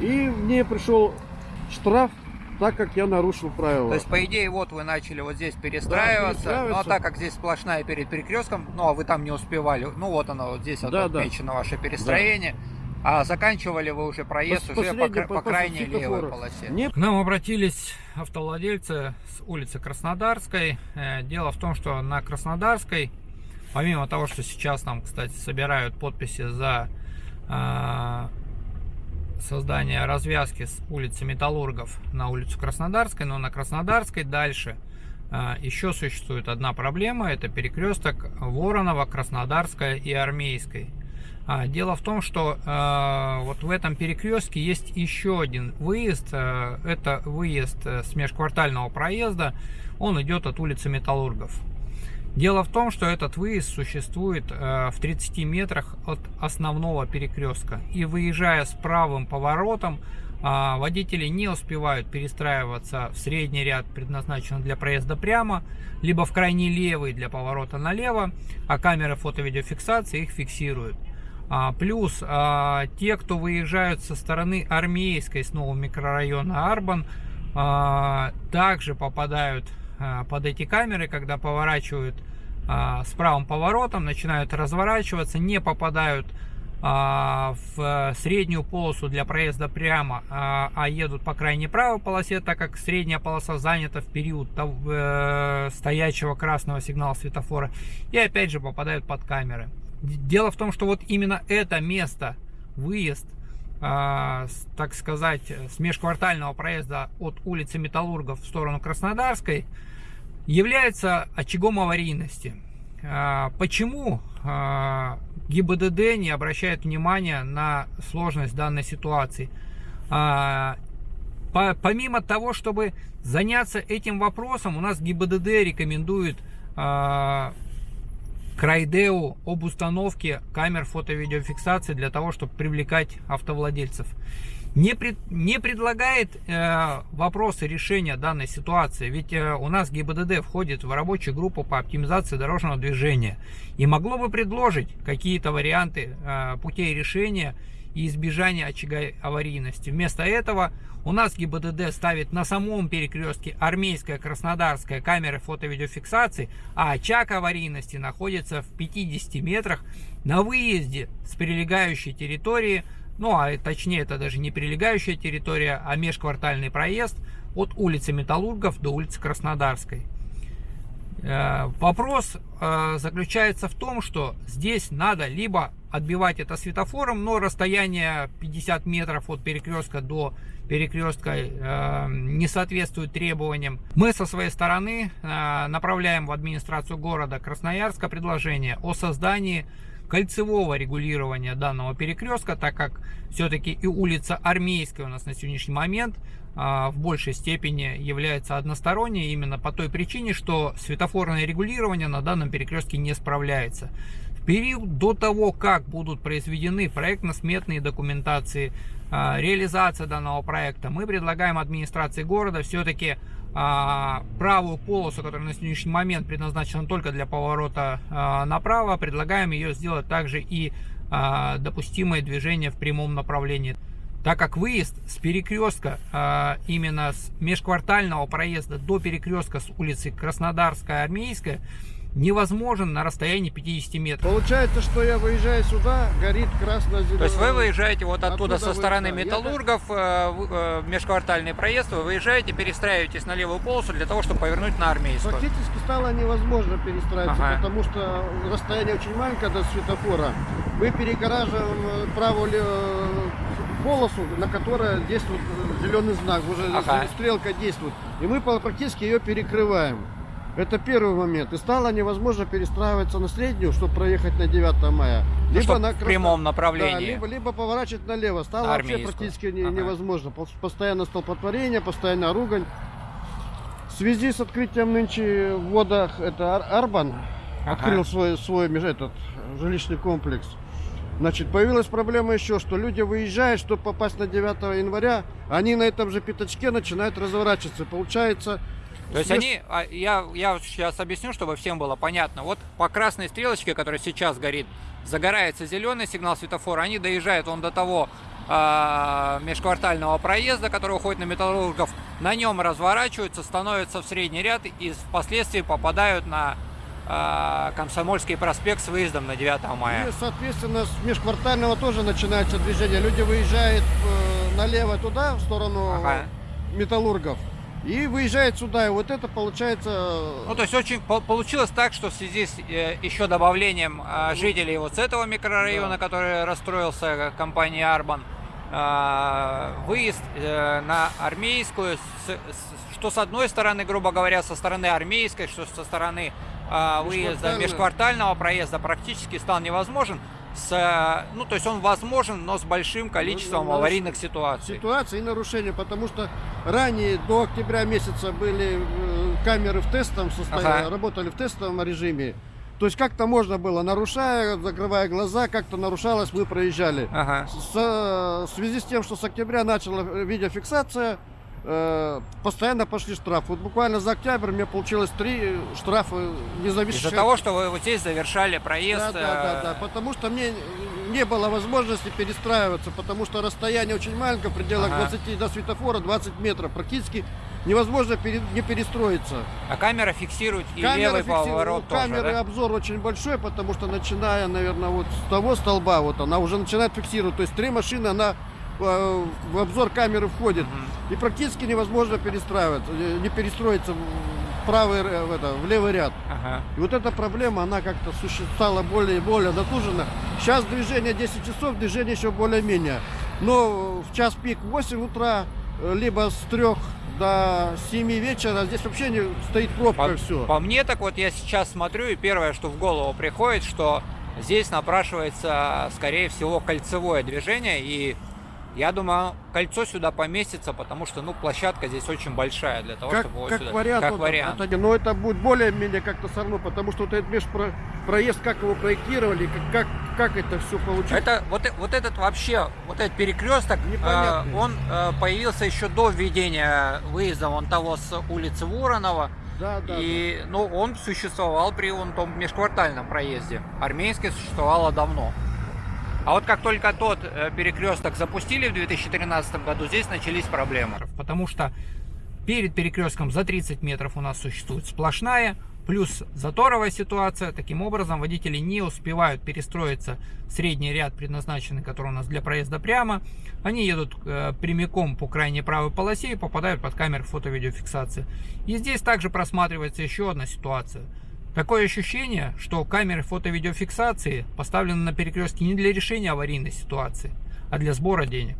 И мне пришел штраф, так как я нарушил правила. То есть, по идее, вот вы начали вот здесь перестраиваться, Да, перестраиваться. но так как здесь сплошная перед перекрестком, ну, а вы там не успевали, ну, вот оно, вот здесь вот Да, да. отмечено ваше перестроение, а заканчивали вы уже проезд Пос- уже по, по по- по крайней левой полосе. Мне К нам обратились автовладельцы с улицы Краснодарской. Э, Дело в том, что на Краснодарской, помимо того, что сейчас там, кстати, собирают подписи за э, создание развязки с улицы Металлургов на улицу Краснодарской, но на Краснодарской дальше э, еще существует одна проблема, это перекресток Воронова, Краснодарская и Армейской. А, Дело в том, что э, вот в этом перекрестке есть еще один выезд. э, это выезд э, с межквартального проезда. Он идет от улицы Металлургов. Дело в том, что этот выезд существует э, в 30 метрах от основного перекрестка. И выезжая с правым поворотом, а, водители не успевают перестраиваться в средний ряд, предназначенный для проезда прямо, либо в крайний левый для поворота налево, а камеры фото-видеофиксации их фиксируют. А, плюс а, те, кто выезжают со стороны армейской с нового микрорайона Арбан, также попадают под эти камеры, когда поворачивают а, с правым поворотом, начинают разворачиваться, не попадают а, в среднюю полосу для проезда прямо, а, едут по крайней правой полосе, так как средняя полоса занята в период э, стоячего красного сигнала светофора, и опять же попадают под камеры. Дело в том, что вот именно это место, выезд, так сказать, с межквартального проезда от улицы Металлургов в сторону Краснодарской, является очагом аварийности. А, Почему а, ГИБДД не обращает внимания на сложность данной ситуации? По- Помимо того, чтобы заняться этим вопросом, у нас ГИБДД рекомендует Крайдеу об установке камер фото-видеофиксации для того, чтобы привлекать автовладельцев. Не, пред- не предлагает э, вопросы решения данной ситуации, ведь э, у нас ГИБДД входит в рабочую группу по оптимизации дорожного движения и могло бы предложить какие-то варианты э, путей решения и избежания очага аварийности. Вместо этого у нас ГИБДД ставит на самом перекрестке армейская краснодарская камеры фото-видеофиксации, а очаг аварийности находится в 50 метрах на выезде с прилегающей территории, ну а точнее это даже не прилегающая территория, а межквартальный проезд от улицы Металлургов до улицы Краснодарской. Э, Вопрос э, заключается в том, что здесь надо либо отбивать это светофором, но расстояние 50 метров от перекрестка до перекрестка э, не соответствует требованиям. Мы со своей стороны э, направляем в администрацию города Красноярска предложение о создании кольцевого регулирования данного перекрестка, так как все-таки и улица Армейская у нас на сегодняшний момент а, в большей степени является односторонней именно по той причине, что светофорное регулирование на данном перекрестке не справляется. Период до того, как будут произведены проектно-сметные документации, а, реализация данного проекта, мы предлагаем администрации города все-таки а, правую полосу, которая на сегодняшний момент предназначена только для поворота а, направо, предлагаем ее сделать также и допустимое движение в прямом направлении. Так как выезд с перекрестка, именно с межквартального проезда до перекрестка с улицы Краснодарская, Армейская, невозможен на расстоянии 50 метров. Получается, что я выезжаю сюда, горит красно-зеленый. То есть вы выезжаете вот оттуда, Оттуда со стороны Металлургов, э, в э, межквартальный проезд, вы выезжаете, перестраиваетесь на левую полосу для того, чтобы повернуть на Армейскую. Фактически стало невозможно перестраиваться, Ага. потому что расстояние очень маленькое до светофора. Мы перегораживаем э, правую ле- полосу, на которой действует э, зеленый знак, уже Ага. стрелка действует. И мы по- практически ее перекрываем. Это первый момент. И стало невозможно перестраиваться на среднюю, чтобы проехать на 9 мая. Ну, чтоб на в Красно- прямом Да, направлении. либо, либо поворачивать налево. Стало На вообще практически не- Ага. невозможно. Пос- Постоянно столпотворение, постоянно ругань. В связи с открытием нынче в водах это Ар- Арбан Ага. открыл свой, свой этот жилищный комплекс. Значит, появилась проблема еще, что люди выезжают, чтобы попасть на 9 января, они на этом же пятачке начинают разворачиваться. Получается... То есть они, а, я, я сейчас объясню, чтобы всем было понятно. Вот по красной стрелочке, которая сейчас горит, загорается зеленый сигнал светофора, они доезжают он до того а, межквартального проезда, который уходит на металлургов, на нем разворачиваются, становятся в средний ряд и впоследствии попадают на Комсомольский проспект с выездом на 9 мая. И, соответственно, с межквартального тоже начинается движение. Люди выезжают э, налево туда, в сторону Ага. металлургов, и выезжают сюда. И вот это получается... Ну, то есть очень по- получилось так, что в связи с э, еще добавлением а, жителей вот с этого микрорайона, Да. который расстроился э, компанией Арбан, а, выезд э, на армейскую, с- с- что с одной стороны, грубо говоря, со стороны армейской, что со стороны а, выезда Межквартального. проезда практически стал невозможен. С, э, ну, то есть он возможен, но с большим количеством Ну, ну, аварийных ситуаций. ситуации и нарушения, потому что ранее до октября месяца были э, камеры в тестовом состоянии, Ага. работали в тестовом режиме. То есть как-то можно было, нарушая, закрывая глаза, как-то нарушалось, мы проезжали. Ага. С- в связи с тем, что с октября начала э, видеофиксация, э, постоянно пошли штрафы. Вот буквально за октябрь меня получилось три штрафа независимых. Из-за того, что вы вот здесь завершали проезд. Да, да, да, да, э, потому что мне не было возможности перестраиваться, потому что расстояние очень маленькое, в пределах Ага. 20 до светофора 20 метров. Практически невозможно пере- не перестроиться. А камера фиксирует и Камера левый фикси- поворот у тоже, камеры да? обзор очень большой, потому что начиная, наверное, вот с того столба, вот она уже начинает фиксировать. То есть три машины, она э, в обзор камеры входит. И практически невозможно перестраиваться, э, не перестроиться в правый, р- в, это, в левый ряд. Ага. И вот эта проблема, она как-то стала более и более натужена. Сейчас движение 10 часов, движение еще более-менее. Но в час пик 8 утра, э, либо с 3 до 7 вечера, здесь вообще не стоит пробка По, все. по мне, так вот я сейчас смотрю, и первое, что в голову приходит, что здесь напрашивается, скорее всего, кольцевое движение, и я думаю, кольцо сюда поместится, потому что, ну, площадка здесь очень большая для того, Как, чтобы вот как сюда. вариант, как вот вариант. это- но это будет более-менее как-то все равно, потому что вот этот межпроезд, как его проектировали, как, как, как это все получилось. Это вот, э- вот этот вообще, вот этот перекресток, Непонятный. э, он э, появился еще до введения выезда вон того с улицы Воронова. Да, да, и, ну, он существовал при вон том межквартальном проезде. Армейский существовало давно. А вот как только тот э, перекресток запустили в 2013 году, здесь начались проблемы. Потому что перед перекрестком за 30 метров у нас существует сплошная, плюс заторовая ситуация. Таким образом, водители не успевают перестроиться в средний ряд, предназначенный, который у нас для проезда прямо. Они едут э, прямиком по крайней правой полосе и попадают под камеры фото-видеофиксации. И здесь также просматривается еще одна ситуация. Такое ощущение, что камеры фото-видеофиксации поставлены на перекрестке не для решения аварийной ситуации, а для сбора денег.